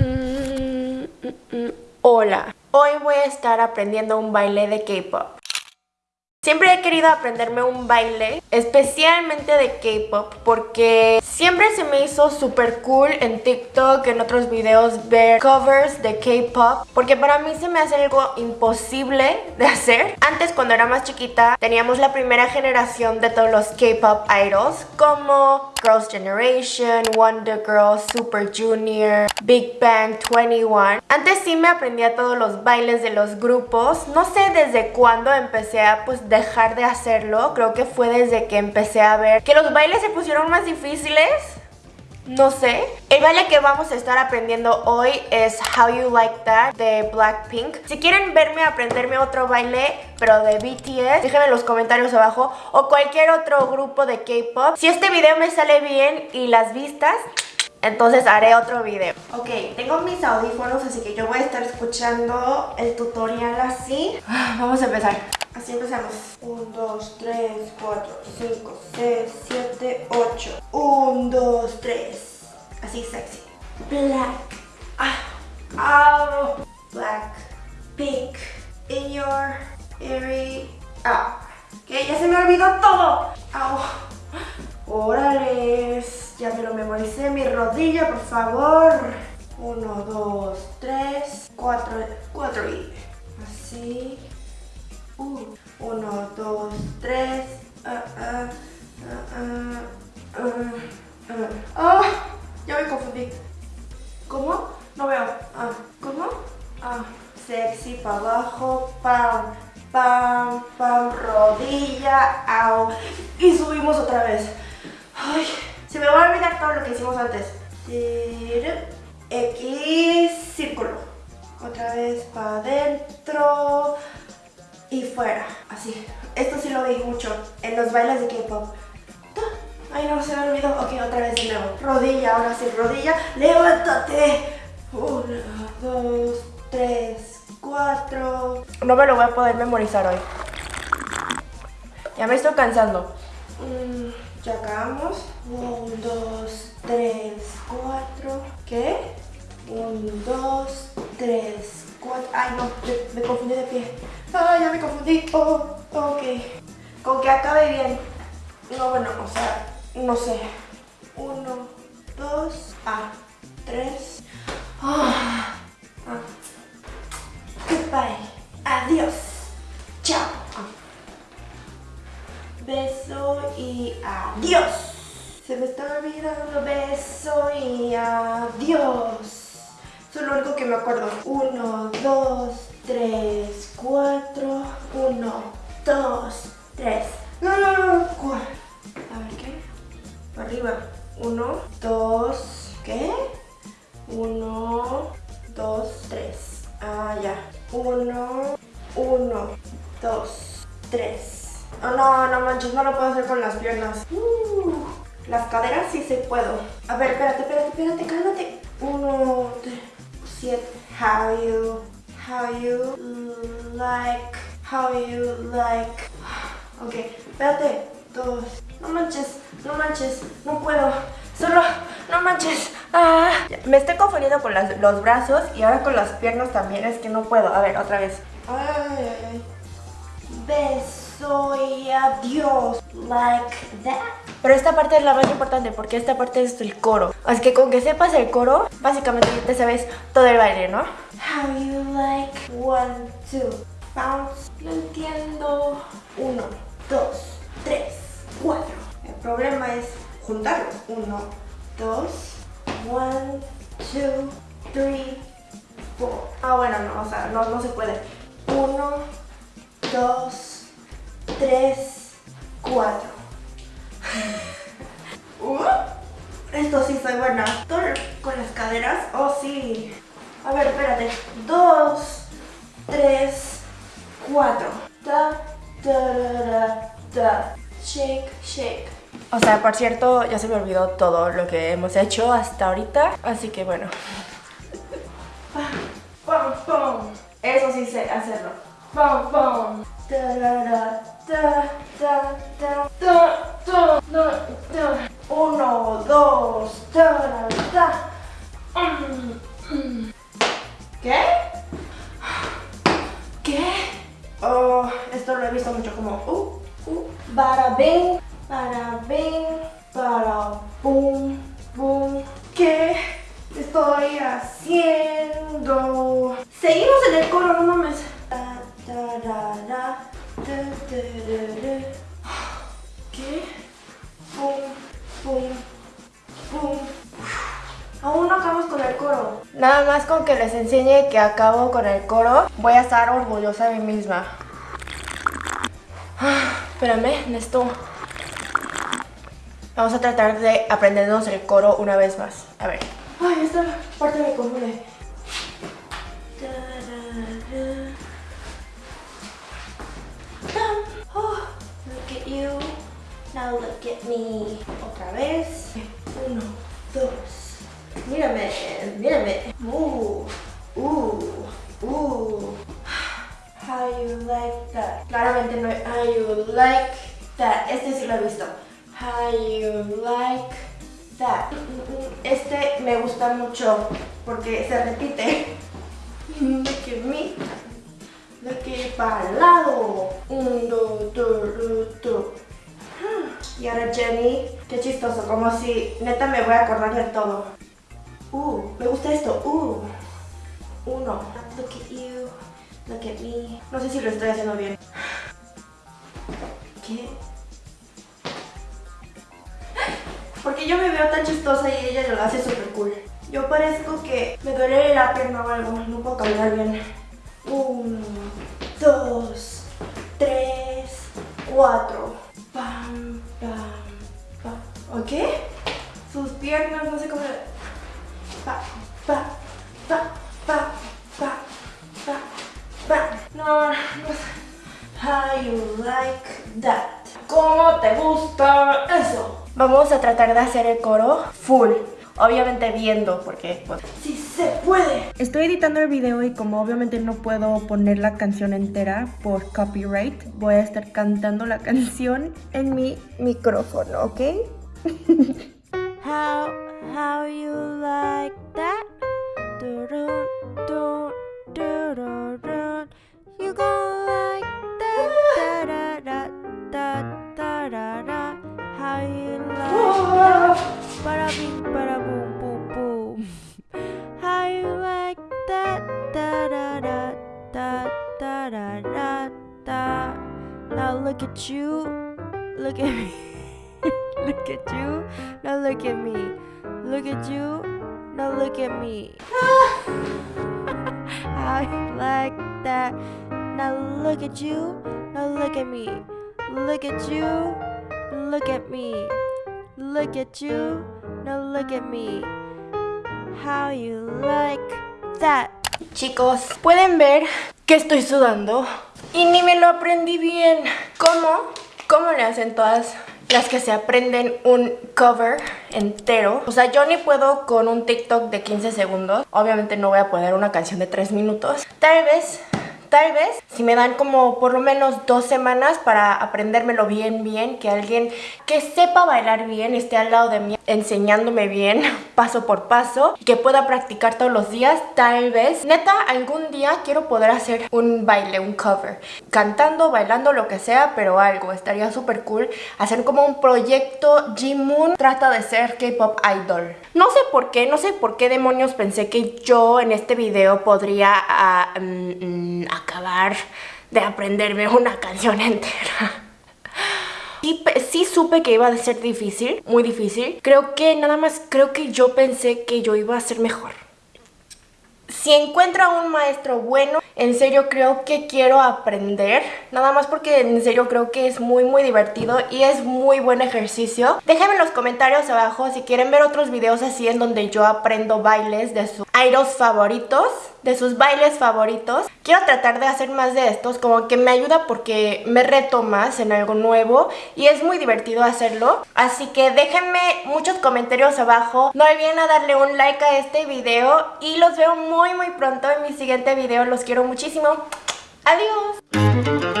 Mm, mm, mm. Hola, hoy voy a estar aprendiendo un baile de K-pop. Siempre he querido aprenderme un baile, especialmente de K-pop, porque siempre se me hizo súper cool en TikTok, en otros videos, ver covers de K-pop, porque para mí se me hace algo imposible de hacer. Antes, cuando era más chiquita, teníamos la primera generación de todos los K-pop idols, como Girls' Generation, Wonder Girls, Super Junior, Big Bang 21. Antes sí me aprendía todos los bailes de los grupos, no sé desde cuándo empecé a pues dejar de hacerlo. Creo que fue desde que empecé a ver que los bailes se pusieron más difíciles. No sé. El baile que vamos a estar aprendiendo hoy es How You Like That de Blackpink. Si quieren verme aprenderme otro baile, pero de BTS, déjenme en los comentarios abajo. O cualquier otro grupo de K-pop. Si este video me sale bien y las vistas, entonces haré otro video. Ok, tengo mis audífonos, así que yo voy a estar escuchando el tutorial así. Vamos a empezar. Así empezamos. 1, 2, 3, 4, 5, 6, 7, 8. 1, 2, 3. Así sexy. Black. Ah. Oh. Black. Pink. In your area. Ah. Que ya se me olvidó todo. Au. Órale. Ya me lo memoricé. Mi rodilla, por favor. 1, 2, 3, 4. 4 y así. 1, 2, 3. ¡Ah! Ya me confundí. ¿Cómo? No veo. Ah, ¿Cómo? Ah, sexy para abajo. Pam, pam, pam. Rodilla. Au. Y subimos otra vez. Ay, se me va a olvidar todo lo que hicimos antes. X, círculo. Otra vez para adentro y fuera, así. Esto sí lo vi mucho en los bailes de K-pop. Ay, no, se me olvidó. Ok, otra vez de nuevo. Rodilla, ahora sí, rodilla. ¡Levántate! Uno, dos, tres, cuatro. No me lo voy a poder memorizar hoy. Ya me estoy cansando. Mm, ya acabamos. Uno, dos, tres, cuatro. ¿Qué? Uno, dos, tres, cuatro. Ay, no, me confundí de pie. Ay, ya me confundí. Oh, ok. Con que acabe bien. No, bueno, o sea, no sé. Uno, dos, ah, tres. Ah, ah. Goodbye. Adiós. Chao. Beso y adiós. Se me está olvidando beso y adiós. Eso es lo único que me acuerdo. Uno, dos, tres, cuatro. Uno, dos, tres. No, no, no, cuatro. A ver qué. Para arriba. Uno, dos, ¿qué? Uno, dos, tres. Ah, ya. Uno, uno, dos, tres. Oh, no, no manches, no lo puedo hacer con las piernas. Uh, las caderas sí se puedo. A ver, espérate, espérate, espérate, cálmate. Uno, tres how you how you like how you like. Ok espérate. Dos. No manches no manches no puedo. Solo no manches. Ah. me estoy confundiendo con los brazos y ahora con las piernas también es que no puedo. A ver otra vez. Ay, beso y adiós. Like that. Pero esta parte es la más importante porque esta parte es el coro. Así que con que sepas el coro, básicamente ya te sabes todo el baile, ¿no? How you like one, two, bounce. No entiendo. Uno, dos, tres, cuatro. El problema es juntarlos. Uno, dos, one, two, three, four. Ah, bueno, no, o sea, no, no se puede. Uno, dos, tres, cuatro. Uh, esto sí soy buena. con las caderas. Oh, sí. A ver, espérate. Dos, tres, cuatro. Da, da, da, Shake, shake. O sea, por cierto, ya se me olvidó todo lo que hemos hecho hasta ahorita. Así que bueno. Eso sí sé hacerlo. ¡Pum, pum! Uno, dos, ¿Qué? ¿Qué? Oh, esto lo he visto mucho como uh, uh, bara ¿Qué? Pum, pum, pum. Aún no acabamos con el coro. Nada más con que les enseñe que acabo con el coro, voy a estar orgullosa de mí misma. Ah, espérame, necesito... Vamos a tratar de aprendernos el coro una vez más. A ver. Ay, esta parte me confunde. You. Now look at me. Otra vez. Uno, dos. Mírame, mírame. Uh, uh, uh. How you like that? Claramente no how you like that. Este sí lo he visto. How you like that. Este me gusta mucho porque se repite. Look at me. Look at para el lado. Un, dos, dos, dos, Y ahora Jenny, qué chistoso, como si neta me voy a acordar de todo. Uh, me gusta esto. Uh. Uno. Look at you. Look at me. No sé si lo estoy haciendo bien. ¿Qué? Porque yo me veo tan chistosa y ella lo hace súper cool. Yo parezco que me duele la pierna o algo. No puedo caminar bien. Uno, dos, tres, cuatro. Pam, pam, pam. ¿Ok? Sus piernas, no sé cómo... Pa, pa, pa, pa, pa, pa, pa. No, no sé. How you like that. ¿Cómo te gusta eso? Vamos a tratar de hacer el coro full. Obviamente viendo, porque pues... ¡Sí se puede! Estoy editando el video y como obviamente no puedo poner la canción entera por copyright, voy a estar cantando la canción en mi micrófono, ¿ok? how, how you like that? Da, da, da. Now look at you. Look at me. look at you. Now look at me. Look at you. Now look at me. How you like that? Now look at you. Now look at me. Look at you. Look at me. Look at you. Now look at me. How you like that? Chicos, pueden ver que estoy sudando y ni me lo aprendí bien. ¿Cómo? ¿Cómo le hacen todas las que se aprenden un cover entero. O sea, yo ni puedo con un TikTok de 15 segundos. Obviamente no voy a poner una canción de 3 minutos. Tal vez Tal vez si me dan como por lo menos dos semanas para aprendérmelo bien, bien, que alguien que sepa bailar bien esté al lado de mí enseñándome bien paso por paso que pueda practicar todos los días, tal vez. Neta, algún día quiero poder hacer un baile, un cover, cantando, bailando, lo que sea, pero algo, estaría súper cool hacer como un proyecto G-Moon trata de ser K-pop idol. No sé por qué, no sé por qué demonios pensé que yo en este video podría uh, mm, acabar de aprenderme una canción entera. Sí, sí, supe que iba a ser difícil, muy difícil. Creo que nada más, creo que yo pensé que yo iba a ser mejor. Si encuentro a un maestro bueno, en serio creo que quiero aprender. Nada más porque en serio creo que es muy muy divertido y es muy buen ejercicio. Déjenme en los comentarios abajo si quieren ver otros videos así en donde yo aprendo bailes de sus idols favoritos de sus bailes favoritos. Quiero tratar de hacer más de estos, como que me ayuda porque me reto más en algo nuevo y es muy divertido hacerlo. Así que déjenme muchos comentarios abajo. No olviden a darle un like a este video y los veo muy muy pronto en mi siguiente video. Los quiero muchísimo. Adiós.